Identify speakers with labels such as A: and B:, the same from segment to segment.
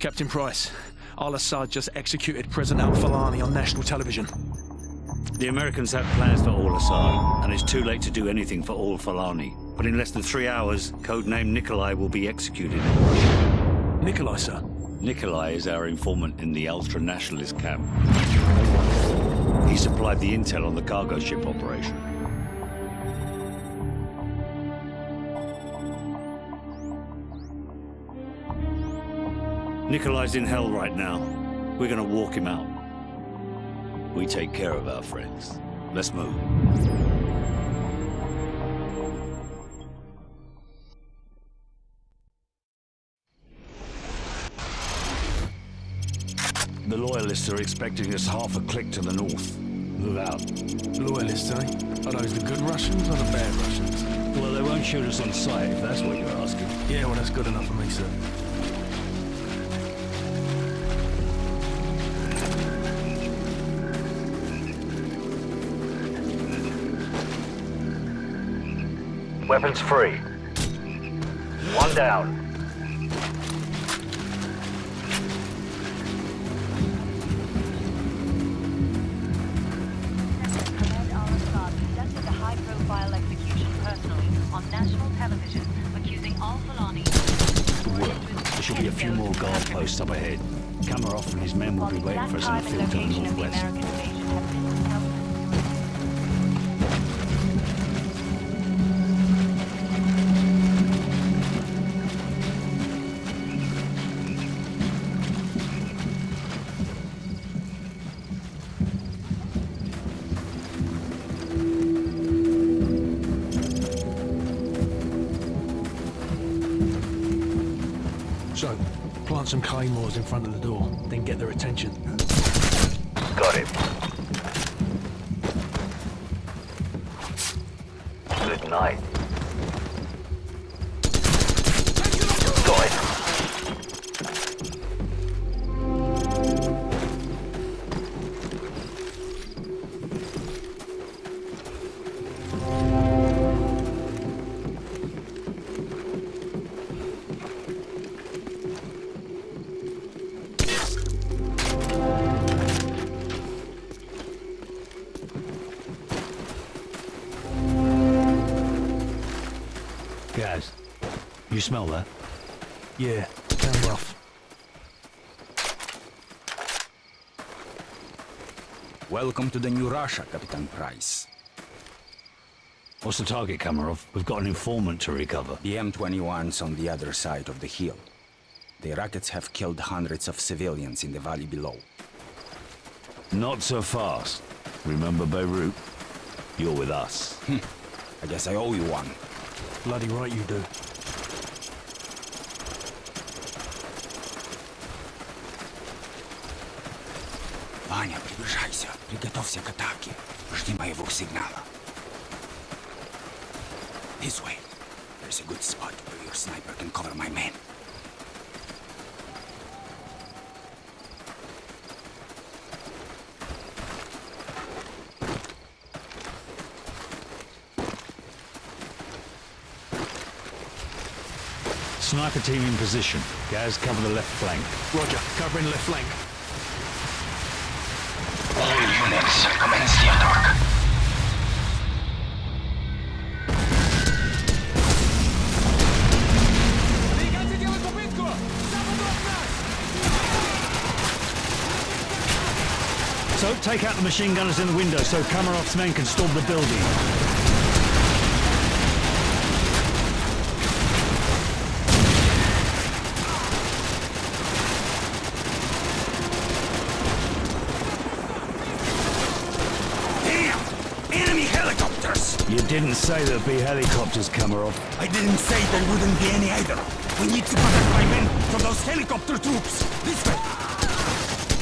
A: Captain Price, Al-Assad just executed President al-Fulani on national television.
B: The Americans have plans for Al-Assad, and it's too late to do anything for al-Fulani. But in less than three hours, codename Nikolai will be executed.
A: Nikolai, sir?
B: Nikolai is our informant in the ultra-nationalist camp. He supplied the intel on the cargo ship operation. Nikolai's in hell right now. We're gonna walk him out. We take care of our friends. Let's move. The Loyalists are expecting us half a click to the north. Move out.
A: Loyalists, eh? Are those the good Russians or the bad Russians?
B: Well, they won't shoot us on sight, if that's what you're asking.
A: Yeah, well, that's good enough for me, sir.
C: Weapons free. One down.
B: There should be a few more guard posts up ahead. Kamarov and his men will be waiting for us in the field to the northwest.
A: So, plant some claymores in front of the door, then get their attention.
C: Got him. Good night.
B: You smell that?
A: Yeah, sound rough.
D: Welcome to the new Russia, Captain Price.
B: What's the target, Kamarov? We've got an informant to recover.
D: The M21's on the other side of the hill. The rockets have killed hundreds of civilians in the valley below.
B: Not so fast. Remember Beirut? You're with us. Hmm.
D: I guess I owe you one.
A: Bloody right you do.
D: Ваня, приближайся. Приготовься к атаке. Жди моего сигнала. This way. There's a good spot where your sniper can cover my men.
B: Sniper team in position. Gaz, cover the left flank.
A: Roger, covering left flank.
E: Units, commence the attack.
B: So, take out the machine gunners in the window so Kamarov's men can storm the building. didn't say there'd be helicopters, Kamarov.
D: I didn't say there wouldn't be any either. We need to protect my men from those helicopter troops. This way.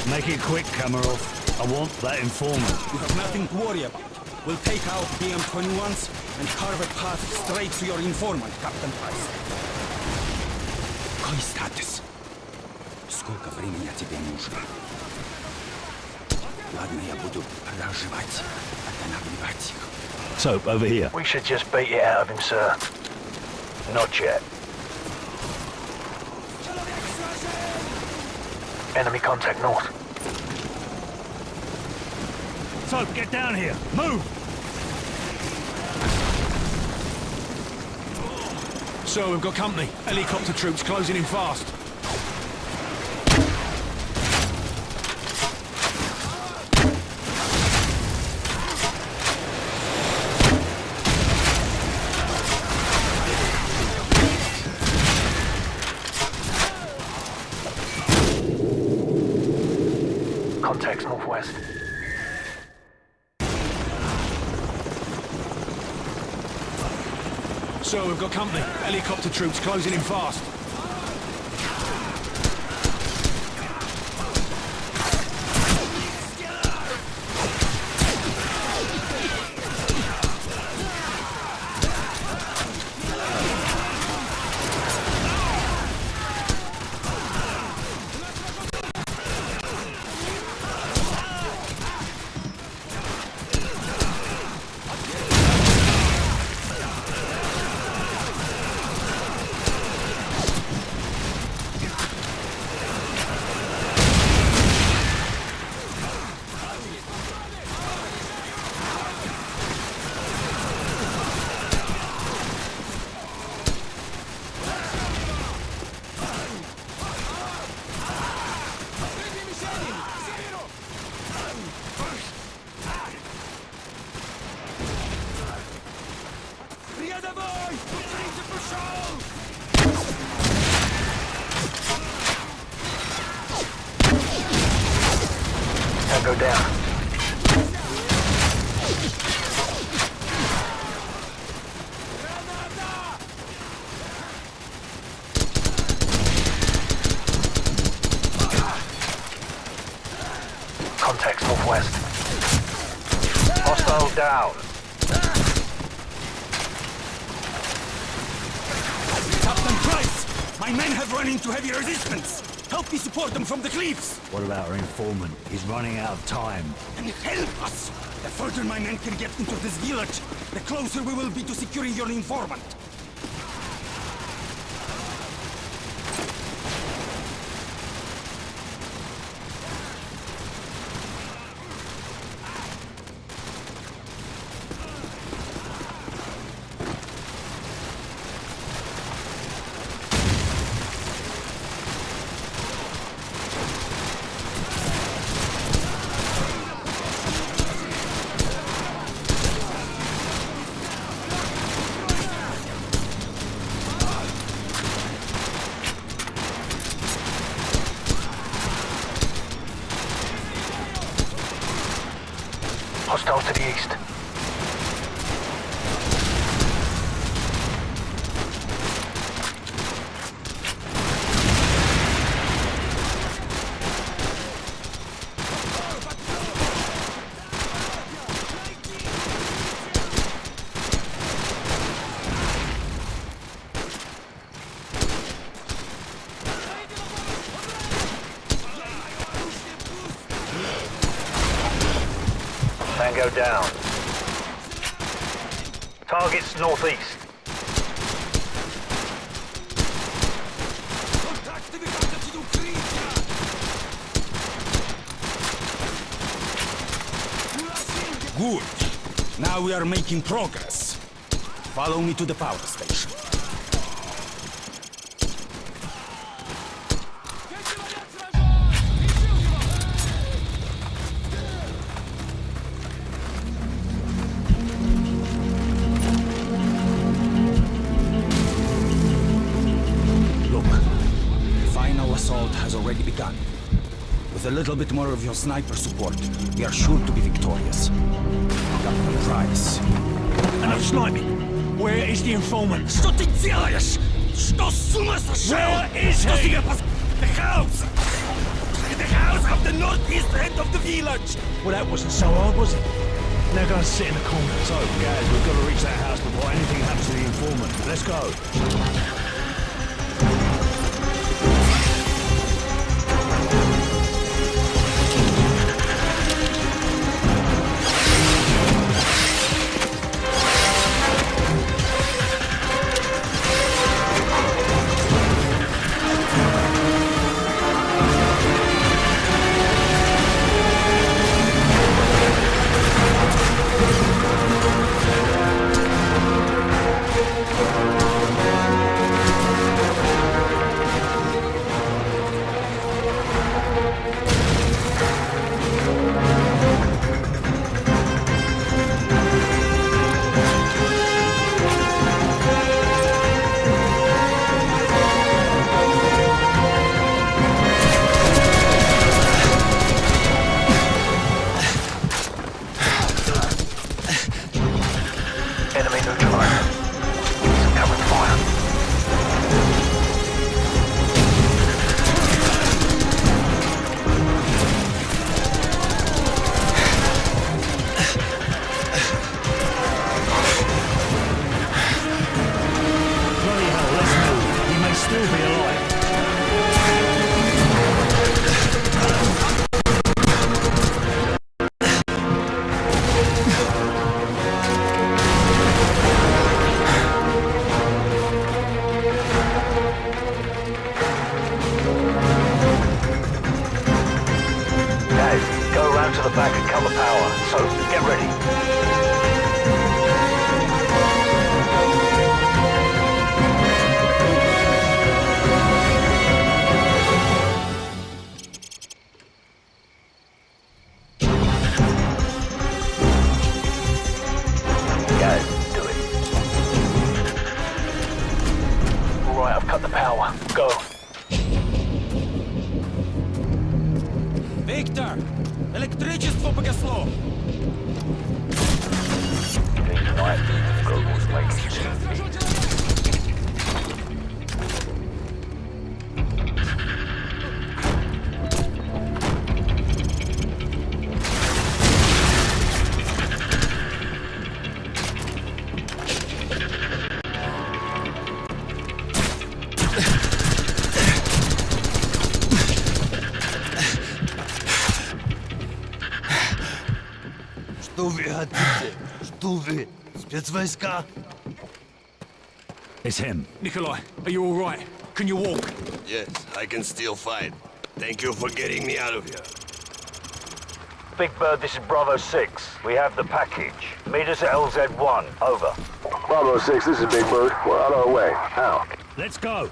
B: Make it quick, Kamarov. I want that informant.
D: You have nothing to worry about. We'll take out BM-21s and carve a path straight to your informant, Captain Price. Какой статус? Сколько времени тебе нужно? Ладно, я буду разжевать, останавливать их.
B: Soap, over here.
C: We should just beat it out of him, sir. Not yet. Enemy contact north.
B: Soap, get down here. Move!
A: So we've got company. Helicopter troops closing in fast.
C: Contacts northwest.
A: So we've got company. Helicopter troops closing in fast.
C: Tango down. Contacts northwest. Hostile down.
D: Captain Price! My men have run into heavy resistance! Help me support them from the cliffs!
B: What about our informant? He's running out of time.
D: And help us! The further my men can get into this village, the closer we will be to securing your informant.
C: Hostile to the east. Tango down. Targets northeast.
D: Good. Now we are making progress. Follow me to the power station. a little bit more of your sniper support, we are sure to be victorious. Captain Price.
A: Enough sniping. Where is the informant?
D: Что ты делаешь? Что с ума сошел?
A: Where is
D: Что
A: he?
D: себе пос... The house! The house of the northeast end of the village!
A: Well, that wasn't so hard, was it? Now go and sit in the corner.
B: So, Gaz, we've got to reach that house before anything happens to the informant. Let's go.
F: Что вы хотите? Что вы? Спецвойска?
G: It's him.
A: Nikolai, are you all right? Can you walk?
F: Yes, I can still fight. Thank you for getting me out of here.
B: Big Bird, this is Bravo 6. We have the package. Meet us at LZ1. Over.
H: Bravo 6, this is Big Bird. We're on our way. Out.
G: Let's go.